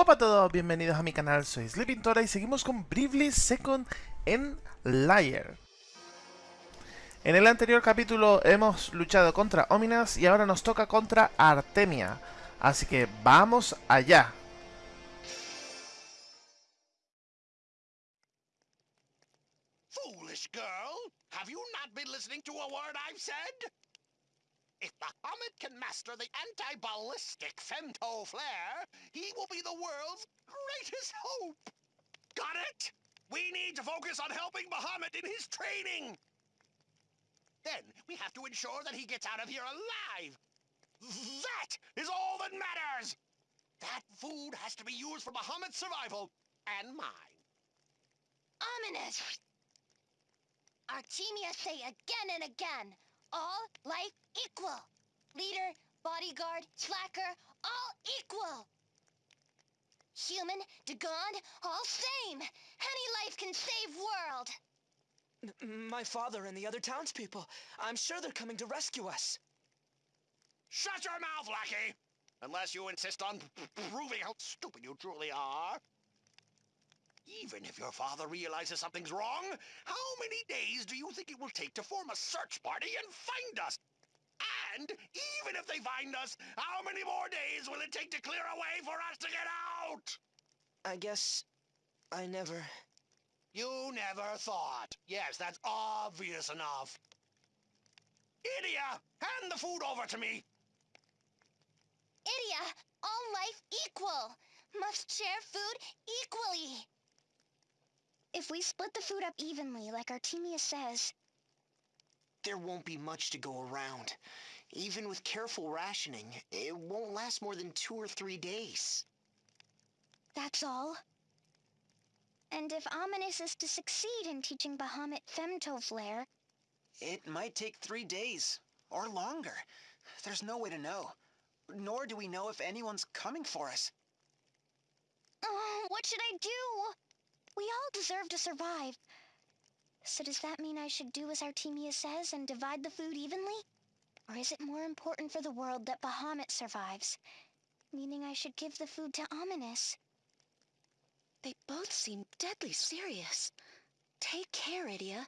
Hola a todos, bienvenidos a mi canal, soy Sleepintora y seguimos con Bravely Second en Liar. En el anterior capítulo hemos luchado contra Ominas y ahora nos toca contra Artemia. Así que vamos allá. Foolish girl! Have you not been listening to a word? If Muhammad can master the anti-ballistic femto flare, he will be the world's greatest hope! Got it? We need to focus on helping Muhammad in his training! Then we have to ensure that he gets out of here alive! That is all that matters! That food has to be used for Muhammad's survival, and mine. Ominous! Artemia say again and again, all life equal. Leader, bodyguard, slacker, all equal. Human, Dagon, all same. Any life can save world. M- My father and the other townspeople. I'm sure they're coming to rescue us. Shut your mouth, lackey! Unless you insist on p- p- proving how stupid you truly are. Even if your father realizes something's wrong, how many days do you think it will take to form a search party and find us? And even if they find us, how many more days will it take to clear a way for us to get out? I guess I never. You never thought. Yes, that's obvious enough. Idia, hand the food over to me. Idia, all life equal. Must share food equally. If we split the food up evenly, like Artemia says, There won't be much to go around. Even with careful rationing, it won't last more than two or three days. that's all. And if Ominous is to succeed in teaching Bahamut femto flare, It might take three days, or longer. There's no way to know. Nor do we know if anyone's coming for us. oh, what should I do? We all deserve to survive. So does that mean I should do as Artemia says and divide the food evenly? Or is it more important for the world that Bahamut survives? Meaning I should give the food to Ominous. They both seem deadly serious. Take care, Idia.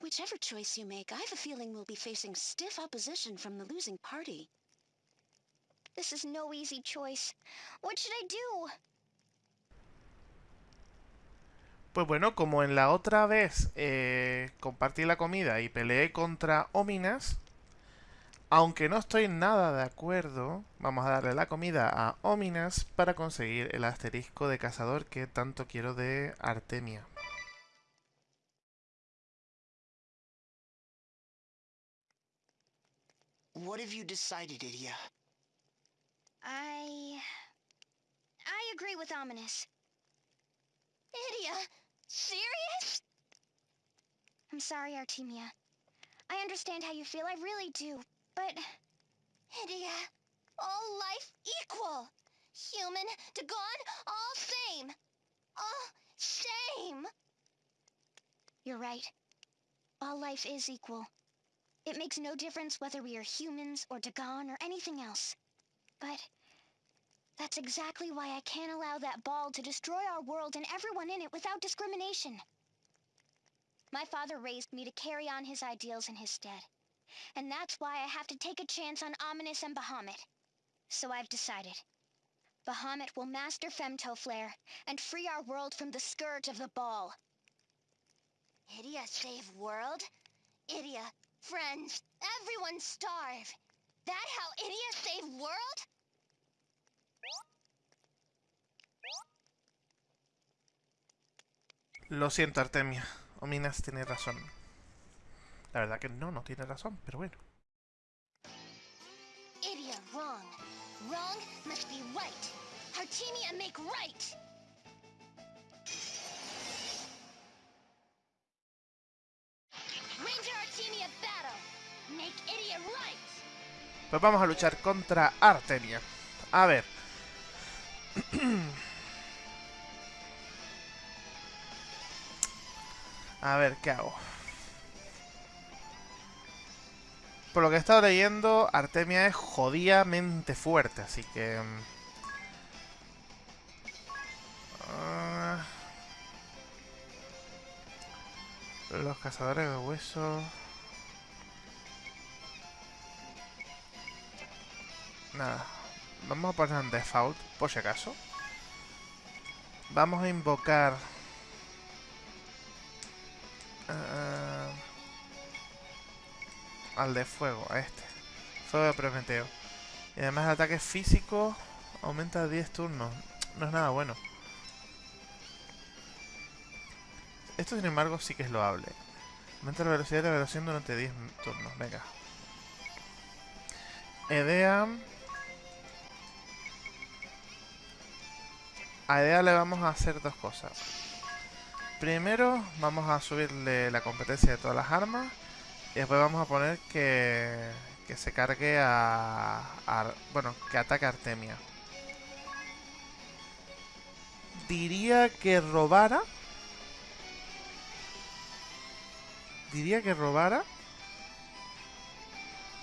Whichever choice you make, I have a feeling we'll be facing stiff opposition from the losing party. This is no easy choice. What should I do? Pues bueno, como en la otra vez eh, compartí la comida y peleé contra Ominas, aunque no estoy nada de acuerdo, vamos a darle la comida a Ominas para conseguir el asterisco de cazador que tanto quiero de Artemia. What have you decided, Idia? I. I agree with Ominous. Idia, serious? I'm sorry, Artemia. I understand how you feel, I really do. But. Idia, all life equal. Human, Dagon, all same. All same. You're right. All life is equal. It makes no difference whether we are humans or Dagon or anything else. But that's exactly why I can't allow that ball to destroy our world and everyone in it without discrimination. My father raised me to carry on his ideals in his stead. And that's why I have to take a chance on Ominous and Bahamut. So I've decided. Bahamut will master Femto Flare and free our world from the scourge of the ball. Idia save world? Idia, friends, everyone starve. That how Idia save world? Lo siento, Artemia. Ominas tiene razón. La verdad que no, no tiene razón, pero bueno. Idia wrong. Wrong must be right. Artemia make right. Ranger Artemia battle. Make Idia right. Pues vamos a luchar contra Artemia. A ver. A ver, ¿qué hago? por lo que he estado leyendo, Artemia es jodidamente fuerte, así que... Mm. Ah. Los cazadores de huesos... Nada, vamos a poner en default, por si acaso. Vamos a invocar... Uh al de fuego, a este. Fuego de Prometeo. Y además el ataque físico aumenta 10 turnos. No es nada bueno. Esto, sin embargo, sí que es loable. Aumenta la velocidad de la velocidad durante 10 turnos. Venga. Edea. A Edea le vamos a hacer dos cosas. Primero, vamos a subirle la competencia de todas las armas. Y después vamos a poner que, que se cargue a, Bueno, que ataque a Artemia. Diría que robara. Diría que robara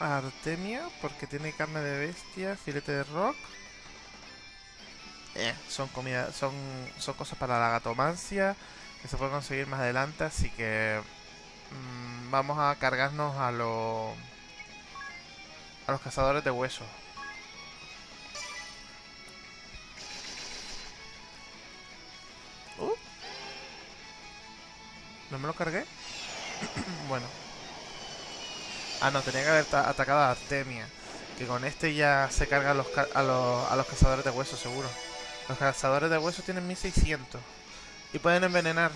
a Artemia porque tiene carne de bestia, filete de rock. Eh, son comida, son, son cosas para la gatomancia que se pueden conseguir más adelante, así que mm, vamos a cargarnos a los a los cazadores de huesos. Uh. ¿No me lo cargué? bueno. Ah, no, tenía que haber ta- atacado a Artemia. Que con este ya se carga a los, ca- a los, a los cazadores de huesos, seguro. Los cazadores de huesos tienen 1600. Y pueden envenenar.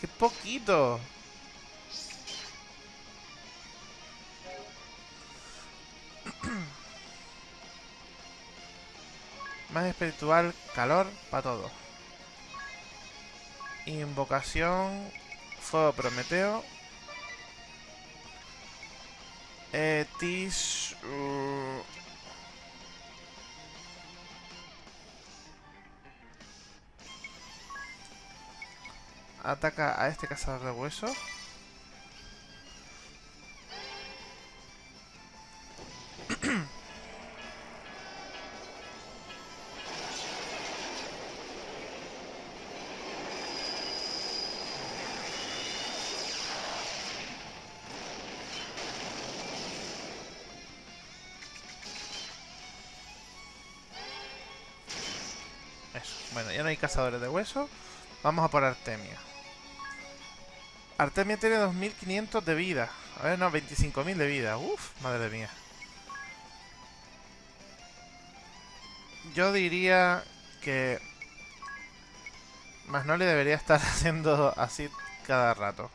¡Qué poquito! Más espiritual, calor, para todo. Invocación, fuego prometeo. Eh, tis... uh, Ataca a este cazador de huesos. Eso. Bueno, ya no hay cazadores de huesos. Vamos a por Artemia. Artemia tiene 2500 de vida. A ver, no, 25.000 de vida. Uf, madre mía. Yo diría que... Magnoli debería estar haciendo así cada rato.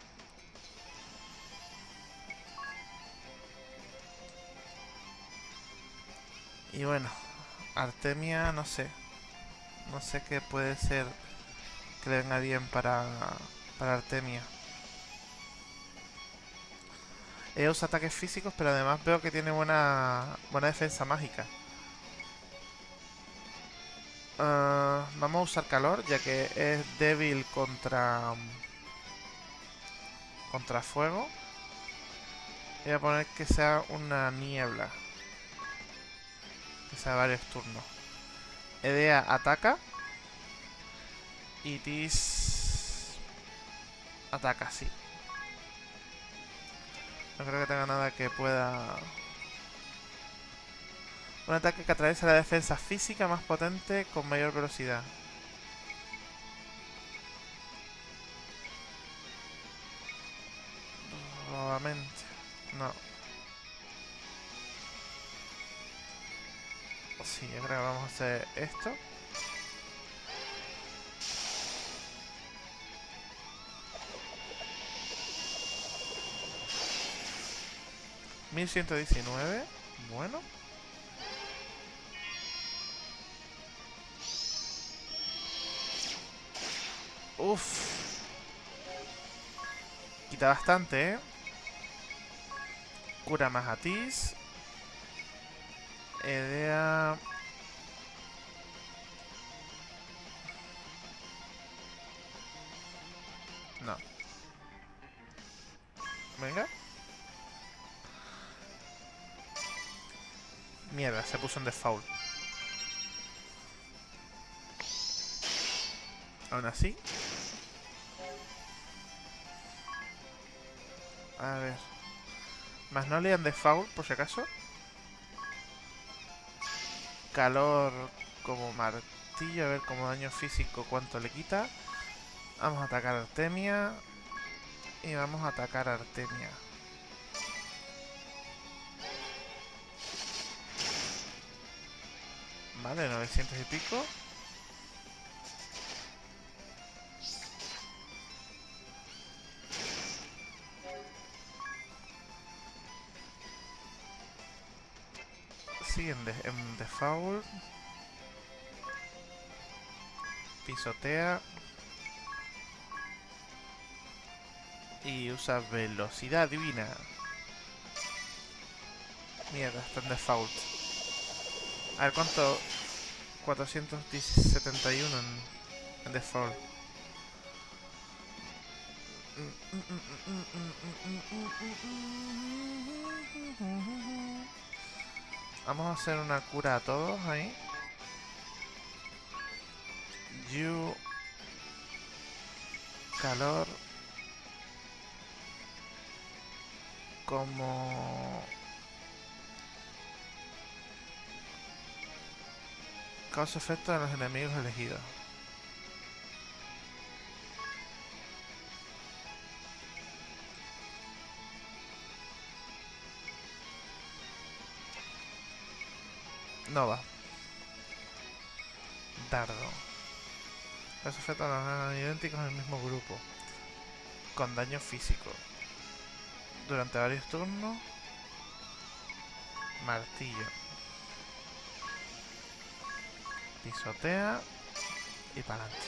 Y bueno, Artemia, no sé. No sé qué puede ser que le venga bien para, para Artemia. Ella usa ataques físicos, pero además veo que tiene buena, buena defensa mágica. Ah, vamos a usar calor, ya que es débil contra contra fuego. Voy a poner que sea una niebla. Que sea varios turnos. Edea ataca. Y Tis ataca, sí. No creo que tenga nada que pueda... Un ataque que atraviesa la defensa física más potente con mayor velocidad. Nuevamente. No. Sí, yo creo que vamos a hacer esto. Mil ciento diecinueve. Bueno. Uf. Quita bastante, ¿eh? Cura más a Tis. No. Venga. Mierda, se puso en default. Aún así. A ver. Más no lean default, por si acaso. Calor como martillo, a ver como daño físico cuánto le quita. Vamos a atacar a Artemia. Y vamos a atacar a Artemia. Vale, 900 y pico. Sí, en, de, en default. Pisotea. Y usa velocidad divina. Mierda, está en default. A ver cuánto... 471 en, en default. Vamos a hacer una cura a todos ahí. You... Calor... Como... Causa efecto en los enemigos elegidos. No va. Dardo. Los efectos no idénticos en el mismo grupo. Con daño físico. Durante varios turnos. Martillo. Pisotea. Y para adelante.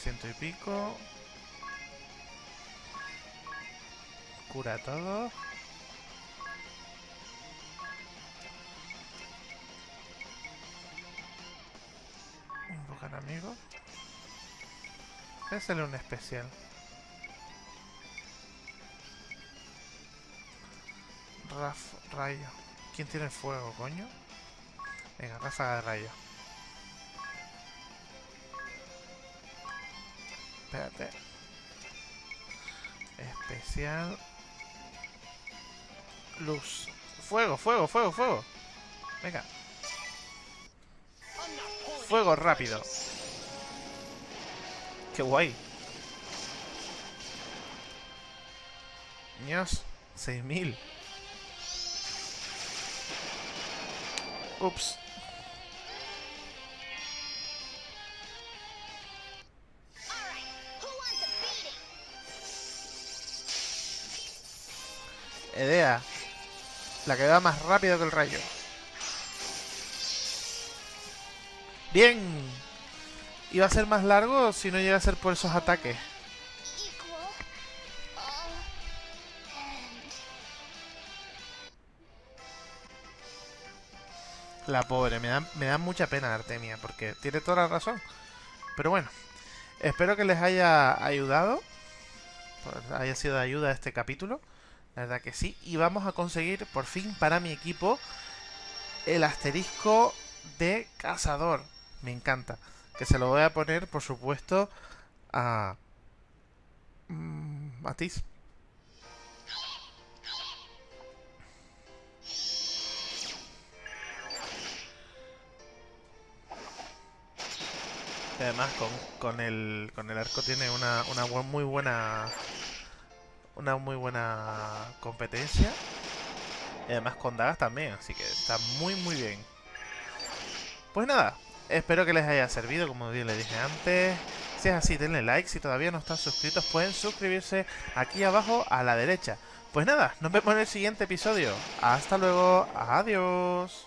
Ciento y pico. Cura todo. Invocan amigos. Voy hacerle un especial. Raf, rayo. ¿Quién tiene fuego, coño? Venga, ráfaga de rayo. Espérate. Especial. Luz. Fuego, fuego, fuego, fuego. Venga. Fuego rápido. Qué guay. Niños, 6000. Ups. Edea. La que va más rápido que el rayo. Bien. Iba a ser más largo si no llega a ser por esos ataques. La pobre, me da, me da mucha pena Artemia, porque tiene toda la razón. Pero bueno, espero que les haya ayudado. pues, haya sido de ayuda este capítulo. La verdad que sí. Y vamos a conseguir por fin para mi equipo el asterisco de cazador. Me encanta. Que se lo voy a poner, por supuesto, a... mm, Matiz. Y además con, con el con el arco tiene una, una muy buena una muy buena competencia. Y además con dagas también, así que está muy muy bien. Pues nada, espero que les haya servido, como bien les dije antes. Si es así, denle like. Si todavía no están suscritos, pueden suscribirse aquí abajo a la derecha. Pues nada, nos vemos en el siguiente episodio. Hasta luego, adiós.